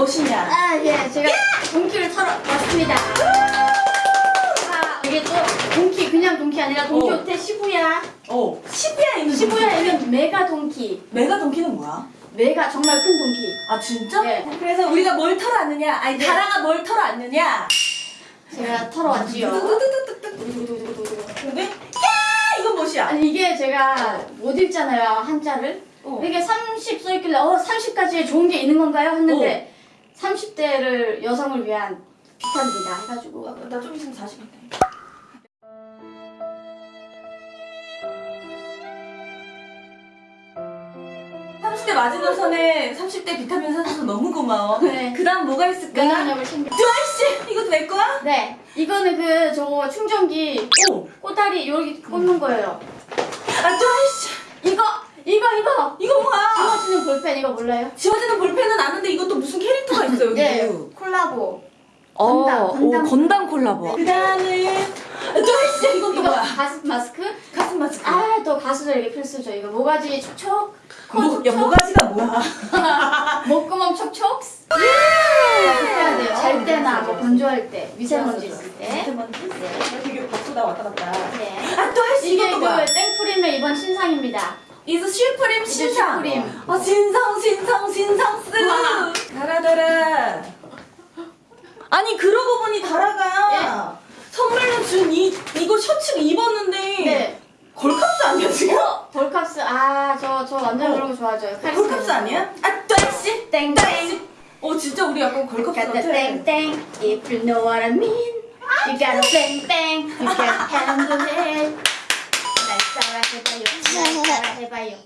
무엇이냐? 아, 예, 제가 동키를 털어 왔습니다. 아, 이게 또 동키, 그냥 동키 아니라 동키호테 시부야. 어, 시부야에 있는 시부야에는 메가 동키. 메가 동키는 뭐야? 메가 정말 큰 동키. 아 진짜? 네. 그래서 우리가 뭘 털어 왔느냐? 아니 네. 다라가 뭘 털어 왔느냐? 제가 털어 왔지요. 뚜뚜뚜뚜뚜. 근데 야 이건 무엇이야? 아니, 이게 제가 못 읽잖아요, 한자를. 어. 이게 30 써있길래, 어, 30까지에 좋은 게 있는 건가요? 했는데, 30대를 여성을 위한 비타민이다 해가지고. 나좀 있으면 40인데. 삼십 대 마지노선에 30대 비타민 사줘서 너무 고마워. 네. 그 다음 뭐가 있을까? 면역력을 챙겨. 드라이씨! 이것도 내 거야? 네, 이거는 그, 저거 충전기 오! 꼬다리 여기 꽂는 거예요. 아, 드라이씨! 이거 이거 이거 이거 뭐야? 지워지는 볼펜 이거 몰라요? 지워지는 볼펜은 아는데 이것도 무슨 캐릭터가 있어, 여기. 네 콜라보 어, 건담, 건담. 오, 건담 콜라보. 그 다음에, 드라이씨! 이건 또 이거 뭐야? 가습 마스크 가슴 마스크. 아또 가수들에게 필수죠 이거 모가지 촉촉 코 뭐, 야, 모가지가 뭐야? 목구멍 촉촉 예! 해야 돼요 잘 때나 뭐 건조할 때 미세먼지 있을 때 미세먼지? 네. 되게 바쁘다 왔다 갔다. 네. 아, 또 할수 이게 이것도 그 뭐야? 땡프림의 이번 신상입니다 이거 슈프림 신상. 슈프림. 어, 신상, 신상, 신상스. 와. 달아달아. 아니, 그러고 보니 달아가 선물로 준 이, 이거 셔츠를 입었는데. 네 걸캅스 아니야, 지금? 어, 볼캅스 아저 저 완전 어. 그런 거 좋아하죠 걸캅스 아니야? 아, 또 씨. 땡땡 어, 진짜 우리 약간 걸캅스 Got 같아. bang, if you know what I mean. You gotta bang bang, you can handle it. 해봐요, 해봐요.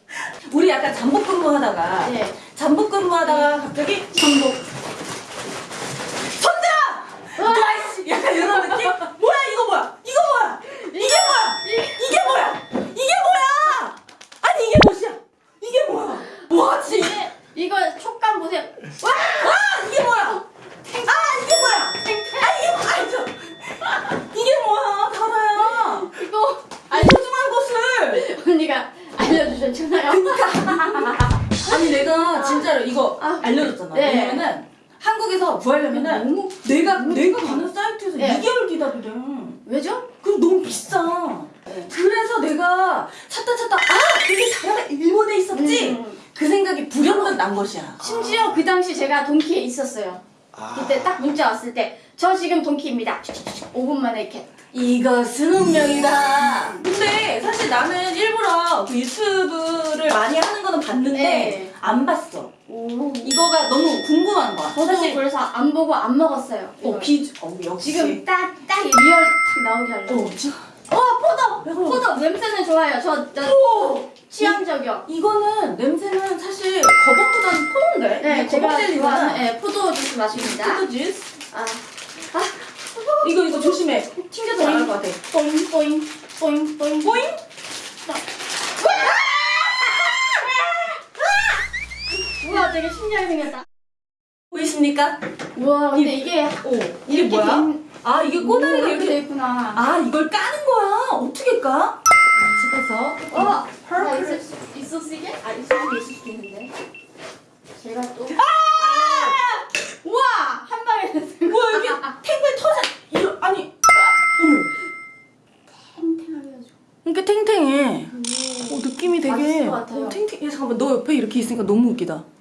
우리 약간 잠복 근무하다가 네. 잠복 근무하다가 갑자기 잠복 알려줬잖아. 네. 왜냐면은 한국에서 구하려면은 너무 내가 내가 가는 사이트에서 네. 2개월 기다리래. 왜죠? 그럼 너무 비싸. 네. 그래서 내가 찾다 찾다 아 그게 자라가 일본에 있었지. 음. 그 생각이 불현듯 난 것이야. 심지어 그 당시 제가 동키에 있었어요. 그때 딱 문자 왔을 때 저 지금 동키입니다. 5분 만에 이렇게. 이것은 운명이다. 근데 사실 나는 일부러 그 유튜브를 많이 하는 거는 봤는데 네. 안 봤어. 오. 이거가 너무 궁금한 거야. 저도 사실 그래서 안 보고 안 먹었어요. 어. 비 어, 역시 지금 딱, 딱 real 딱 나오게 하려고. 어, 지- 어, 포도! 어. 포도! 냄새는 좋아요. 저, 저 오! 취향저격이요. 이거는 냄새는 사실 수박보다는 포도인데? 네, 제가. 좋아하는 네, 포도 주스 마십니다. 포도 주스? 아, 이거 이거 조심해. 튕겨서 나갈 것 같아. 뽀잉, 뽀잉, 뽀잉, 뽀잉. 보잉? 우와, 되게 신기하게 생겼다. 보이십니까? 우와, 근데 이게, 오, 이게 이렇게 뭐야? 된- 아, 이게 꼬다리가 이렇게 돼. 있구나. 아, 이걸 까는 거야. 어떻게 까? 집에서. 어, 수, 있었으게? 아, 수도 있을 수도 있는데. 제가 또. 아! 우와! 한 방에 됐어요. 뭐야, 이게 탱글 터져. 이거, 아니. 어머. 탱탱하게 해가지고. 이렇게 탱탱해. 오. 어, 느낌이 되게. 어, 탱탱. 야, 잠깐만. 너 옆에 이렇게 있으니까 너무 웃기다.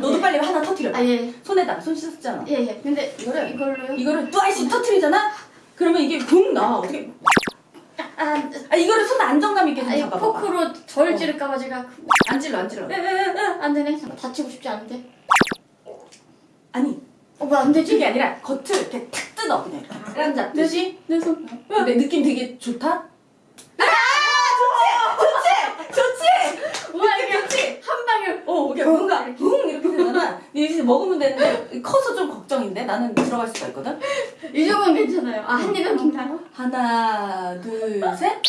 너도 빨리 하나 터트려. 아, 예. 손에다. 손 씻었잖아. 예, 예. 근데 이거를- 이걸로요? 이거를 또 아이씨 터트리잖아? 그러면 이게 붕 나와. 어떻게. 아, 아, 이거를 손 안정감 있게 좀 아니 잡아봐. 포크로 절 찌를까봐 제가 그- 안 찔러, 안 찔러. 안 되네. 다치고 싶지 않은데. 아니, 어, 왜안 되지? 이게 아니라 겉을 이렇게 탁 뜯어. 그냥 이렇게 깐 잡듯이. 내 손. 근데 느낌 되게 좋다? 아! 좋지! 좋지! 좋지! 우와 느낌 이게 좋지? 한 방에. 어, 이게 뭔가 붕 이렇게 되잖아. 이제 먹으면 되는데 커서 좀 걱정인데 나는 들어갈 수가 있거든. 이 정도는 괜찮아요. 아, 한 입에 먹나요? 하나, 둘, 셋.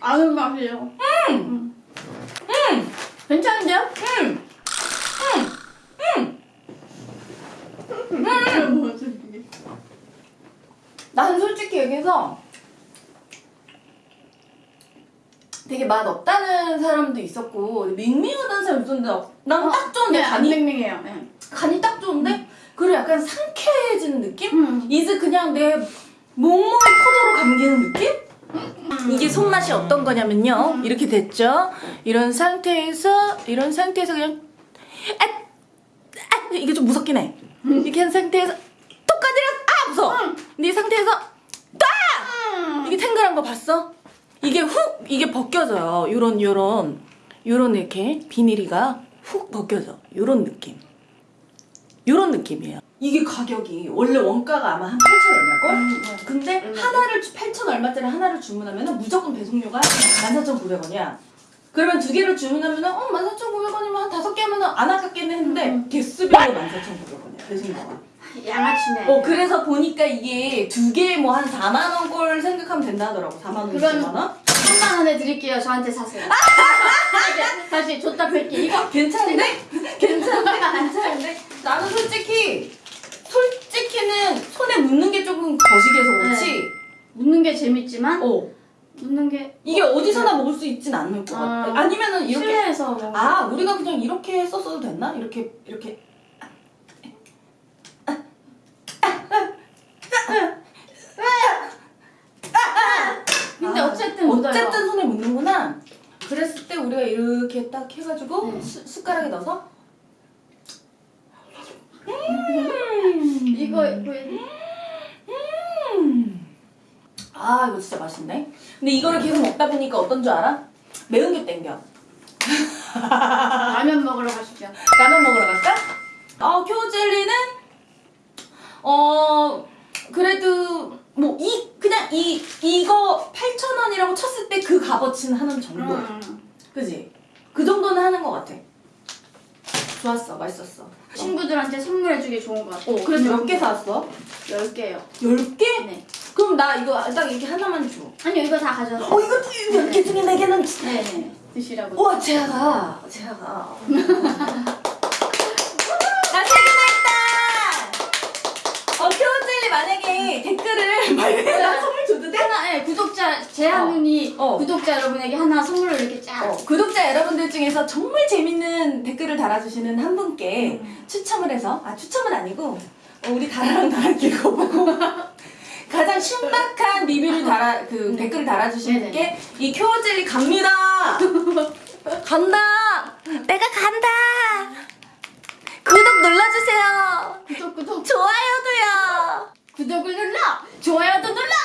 아는 맛이에요. 음, 음, 괜찮은데요? 음, 음, 음. 나는 솔직히 얘기해서 되게 맛 없다는 사람도 있었고 밍밍하다는 사람도 있었는데 난딱 좋은데 네, 안 간이 맹맹해요. 네. 간이 딱 좋은데 그리고 약간 상쾌해지는 느낌? 음. 이제 그냥 내 몸몸이 포도로 감기는 느낌? 이게 손맛이 어떤 거냐면요. 이렇게 됐죠? 이런 상태에서 이런 상태에서 그냥 아, 아 이게 좀 무섭긴 해. 이렇게 한 상태에서 톡 건드려 아 무서워. 근데 이 상태에서 딱! 이게 탱글한 거 봤어? 이게 훅 이게 벗겨져요. 요런 요런. 요런 이렇게 비닐이가 훅 벗겨져. 요런 느낌. 요런 느낌이에요. 이게 가격이 원래 원가가 아마 한 8천 얼마일걸? 근데 얼마죠? 하나를 8천 얼마짜리 하나를 주문하면 무조건 배송료가 14,900원이야. 그러면 두 개를 주문하면 어 14,900원이면 한 다섯 개 하면 안 아깝겠네 했는데 개수별로 14,900원이야 배송료가 양아치네. 어 그래서 보니까 이게 두 개에 뭐한 4만 원걸 생각하면 된다 하더라고 4만 원, 그럼- 5만 원? 3만 원에 드릴게요. 저한테 사세요. 다시, 다시 줬다 뵐게. 이거 괜찮은데? 괜찮은데? 괜찮은데? 나는 솔직히 솔직히는 손에 묻는 게 조금 거시기해서 그렇지 묻는 게 재밌지만 어 묻는 게 이게 어 디서나 먹을 수 있진 않을 것 같아 아. 아니면은 이렇게 실내에서 뭐아 우리가 그냥 이렇게 썼어도 됐나? 이렇게 이렇게 근데 아, 어쨌든 묻어요. 어쨌든 손에 묻는구나 그랬을 때 우리가 이렇게 딱 해가지고 네. 수- 숟가락에 넣어서 이거 보여드릴게요. 아 이거 진짜 맛있네 근데 이거를 계속 먹다 보니까 어떤 줄 알아? 매운 게 땡겨 라면 먹으러 가시죠. 라면 먹으러 갈까? 어, 큐jel리는 어 그래도 뭐 이 그냥 이 이거 8,000원이라고 쳤을 때 그 값어치는 하는 정도. 음. 그지? 그 정도는 하는 것 같아. 좋았어, 맛있었어. 친구들한테 선물해주기 좋은 것 같아요. 어, 그래서 몇개 사왔어? 10개요. 10개? 네. 그럼 나 이거 딱 이렇게 하나만 줘. 아니요, 이거 다 가져왔어요. 어, 이것도 10개 중에 4개는. 네네. 드시라고. 우와, 제가, 제가. 나 세 개나 있다! 어, 그 젤리 만약에 댓글을 말해서 선물 줘도 돼? 하나, 예, 구독자, 제한눈이 어. 구독자 여러분에게 하나 선물로 이렇게 쫙. 어, 구독자 여러분들 중에서 정말 재밌는 댓글을 달아주시는 한 분께 음. 추첨을 해서 아 추첨은 아니고 어, 우리 다라랑 다랑 읽어보고 가장 신박한 리뷰를 달아 그 댓글을 달아주신. 분께 이 큐어 젤리 갑니다 간다 내가 간다 구독 눌러주세요 구독, 구독. 좋아요도요 구독을 눌러! 좋아요도 눌러!